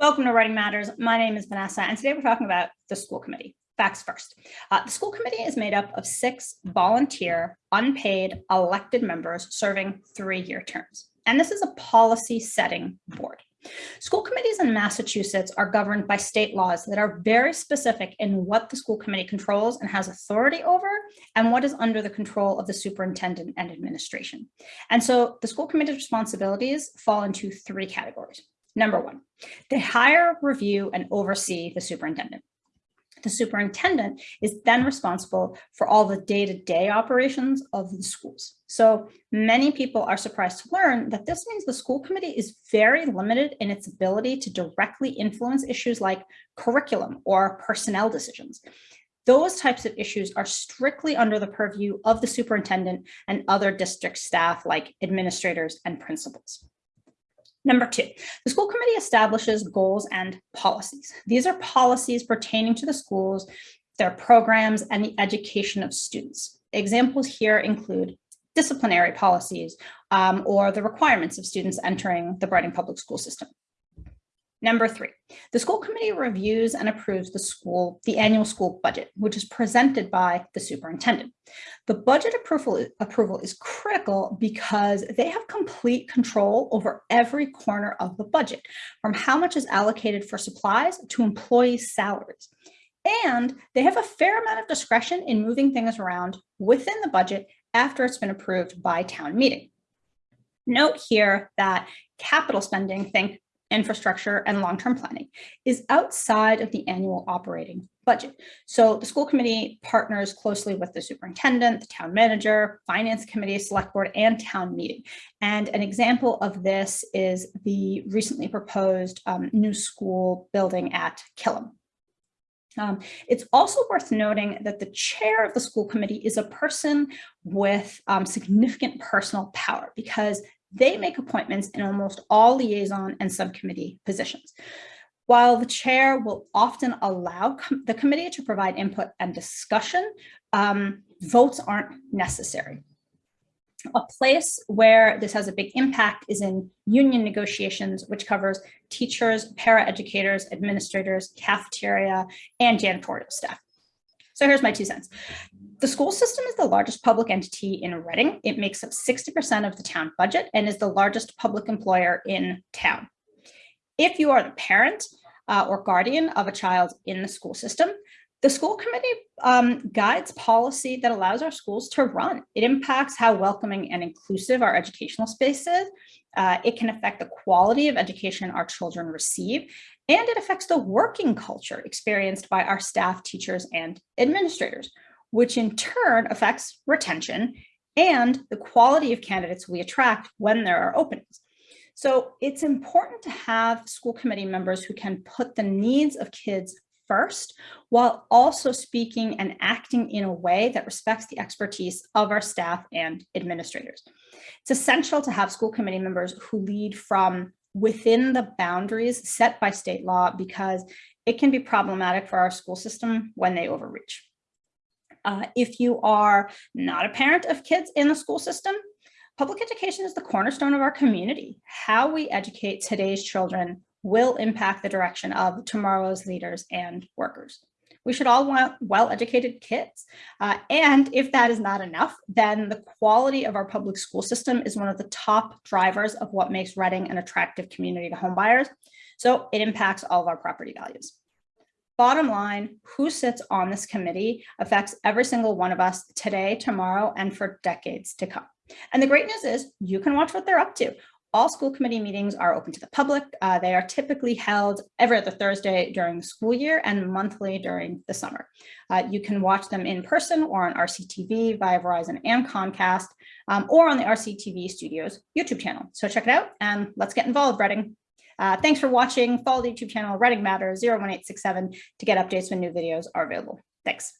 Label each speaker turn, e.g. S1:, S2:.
S1: Welcome to Reading Matters. My name is Vanessa, and today we're talking about the school committee. Facts first. Uh, the school committee is made up of six volunteer, unpaid, elected members serving three-year terms. And this is a policy setting board. School committees in Massachusetts are governed by state laws that are very specific in what the school committee controls and has authority over and what is under the control of the superintendent and administration. And so the school committee's responsibilities fall into three categories. Number one, they hire, review, and oversee the superintendent. The superintendent is then responsible for all the day-to-day -day operations of the schools. So many people are surprised to learn that this means the school committee is very limited in its ability to directly influence issues like curriculum or personnel decisions. Those types of issues are strictly under the purview of the superintendent and other district staff like administrators and principals. Number two, the school committee establishes goals and policies. These are policies pertaining to the schools, their programs, and the education of students. Examples here include disciplinary policies um, or the requirements of students entering the Reading Public School System. Number three, the school committee reviews and approves the school, the annual school budget, which is presented by the superintendent. The budget approval, approval is critical because they have complete control over every corner of the budget, from how much is allocated for supplies to employees' salaries. And they have a fair amount of discretion in moving things around within the budget after it's been approved by town meeting. Note here that capital spending, think infrastructure, and long-term planning is outside of the annual operating budget. So the school committee partners closely with the superintendent, the town manager, finance committee, select board, and town meeting. And an example of this is the recently proposed um, new school building at Killam. Um, it's also worth noting that the chair of the school committee is a person with um, significant personal power because they make appointments in almost all liaison and subcommittee positions. While the chair will often allow com the committee to provide input and discussion, um, votes aren't necessary. A place where this has a big impact is in union negotiations, which covers teachers, paraeducators, administrators, cafeteria, and janitorial staff. So here's my two cents. The school system is the largest public entity in Reading. It makes up 60% of the town budget and is the largest public employer in town. If you are the parent uh, or guardian of a child in the school system, the school committee um, guides policy that allows our schools to run. It impacts how welcoming and inclusive our educational space is. Uh, it can affect the quality of education our children receive, and it affects the working culture experienced by our staff, teachers, and administrators, which in turn affects retention and the quality of candidates we attract when there are openings. So it's important to have school committee members who can put the needs of kids first, while also speaking and acting in a way that respects the expertise of our staff and administrators. It's essential to have school committee members who lead from within the boundaries set by state law because it can be problematic for our school system when they overreach. Uh, if you are not a parent of kids in the school system, public education is the cornerstone of our community. How we educate today's children will impact the direction of tomorrow's leaders and workers. We should all want well-educated kids. Uh, and if that is not enough, then the quality of our public school system is one of the top drivers of what makes Reading an attractive community to homebuyers. So it impacts all of our property values. Bottom line, who sits on this committee affects every single one of us today, tomorrow, and for decades to come. And the great news is you can watch what they're up to. All school committee meetings are open to the public. Uh, they are typically held every other Thursday during the school year and monthly during the summer. Uh, you can watch them in person or on RCTV via Verizon and Comcast, um, or on the RCTV Studios YouTube channel. So check it out and let's get involved, Reading. Uh, thanks for watching. Follow the YouTube channel Reading Matters 01867 to get updates when new videos are available. Thanks.